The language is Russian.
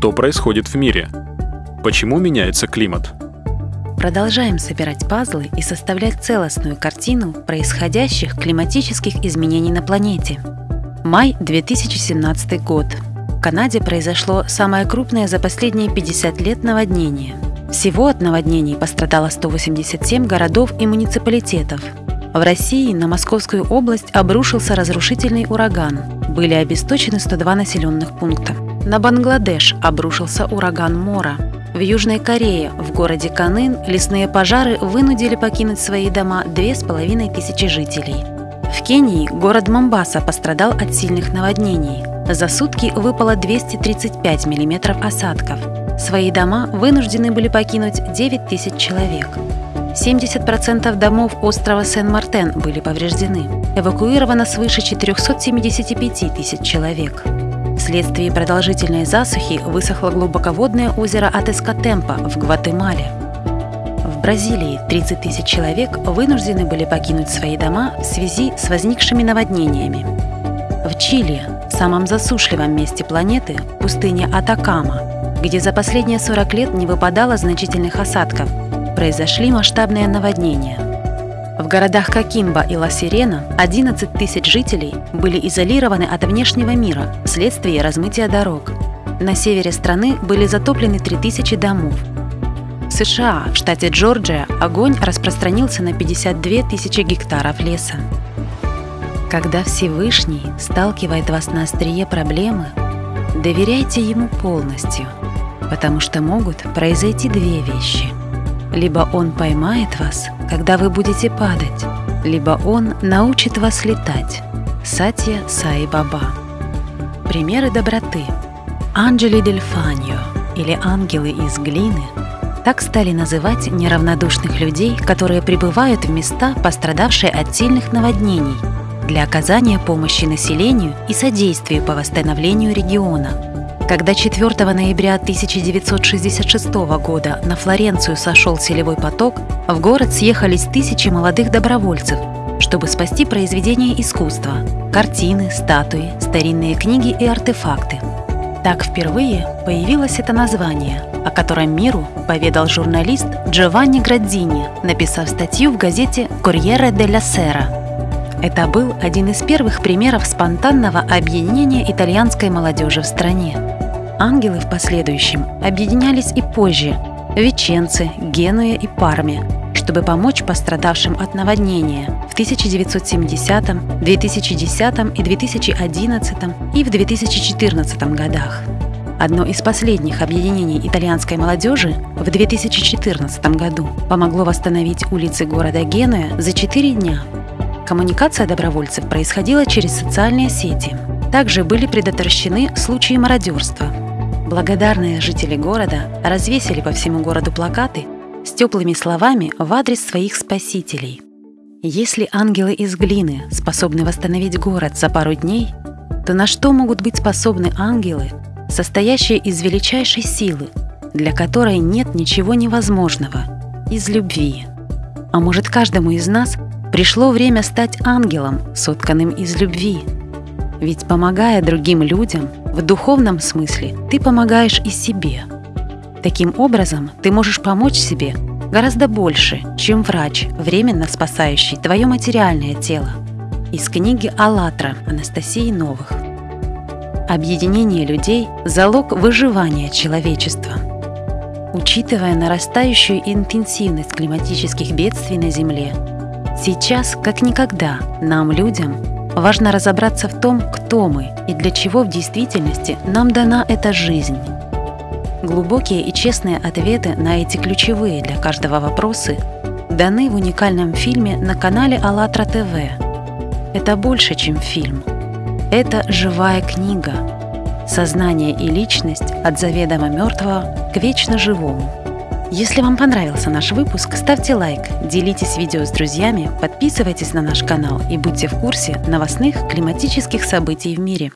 Что происходит в мире? Почему меняется климат? Продолжаем собирать пазлы и составлять целостную картину происходящих климатических изменений на планете. Май 2017 год. В Канаде произошло самое крупное за последние 50 лет наводнение. Всего от наводнений пострадало 187 городов и муниципалитетов. В России на Московскую область обрушился разрушительный ураган. Были обесточены 102 населенных пункта. На Бангладеш обрушился ураган Мора. В Южной Корее, в городе Канын, лесные пожары вынудили покинуть свои дома две с половиной тысячи жителей. В Кении город Момбаса пострадал от сильных наводнений. За сутки выпало 235 миллиметров осадков. Свои дома вынуждены были покинуть 9 тысяч человек. 70% домов острова Сен-Мартен были повреждены. Эвакуировано свыше 475 тысяч человек. Вследствие продолжительной засухи высохло глубоководное озеро Атескатемпа в Гватемале. В Бразилии 30 тысяч человек вынуждены были покинуть свои дома в связи с возникшими наводнениями. В Чили, самом засушливом месте планеты, пустыне Атакама, где за последние 40 лет не выпадало значительных осадков, произошли масштабные наводнения – в городах Кокимба и Ла-Сирена 11 тысяч жителей были изолированы от внешнего мира вследствие размытия дорог. На севере страны были затоплены 3000 домов. В США, в штате Джорджия, огонь распространился на 52 тысячи гектаров леса. Когда Всевышний сталкивает вас на острие проблемы, доверяйте Ему полностью, потому что могут произойти две вещи – либо Он поймает вас, когда вы будете падать, либо Он научит вас летать. Сатья Саи Баба. Примеры доброты. Анджели Дель или ангелы из глины так стали называть неравнодушных людей, которые прибывают в места, пострадавшие от сильных наводнений, для оказания помощи населению и содействия по восстановлению региона – когда 4 ноября 1966 года на Флоренцию сошел селевой поток, в город съехались тысячи молодых добровольцев, чтобы спасти произведения искусства – картины, статуи, старинные книги и артефакты. Так впервые появилось это название, о котором миру поведал журналист Джованни Градзини, написав статью в газете «Корьере де ля Сера». Это был один из первых примеров спонтанного объединения итальянской молодежи в стране. Ангелы в последующем объединялись и позже – Веченце, Генуе и Парме, чтобы помочь пострадавшим от наводнения в 1970, 2010 и 2011 и в 2014 годах. Одно из последних объединений итальянской молодежи в 2014 году помогло восстановить улицы города Генуя за 4 дня. Коммуникация добровольцев происходила через социальные сети. Также были предотвращены случаи мародерства – Благодарные жители города развесили по всему городу плакаты с теплыми словами в адрес своих спасителей. Если ангелы из глины способны восстановить город за пару дней, то на что могут быть способны ангелы, состоящие из величайшей силы, для которой нет ничего невозможного, из любви? А может, каждому из нас пришло время стать ангелом, сотканным из любви? Ведь помогая другим людям – в духовном смысле ты помогаешь и себе. Таким образом, ты можешь помочь себе гораздо больше, чем врач, временно спасающий твое материальное тело. Из книги «АЛЛАТРА» Анастасии Новых. Объединение людей – залог выживания человечества. Учитывая нарастающую интенсивность климатических бедствий на Земле, сейчас, как никогда, нам, людям, Важно разобраться в том, кто мы и для чего в действительности нам дана эта жизнь. Глубокие и честные ответы на эти ключевые для каждого вопросы даны в уникальном фильме на канале АЛЛАТРА ТВ. Это больше, чем фильм. Это живая книга. Сознание и личность от заведомо мертвого к вечно живому. Если вам понравился наш выпуск, ставьте лайк, делитесь видео с друзьями, подписывайтесь на наш канал и будьте в курсе новостных климатических событий в мире.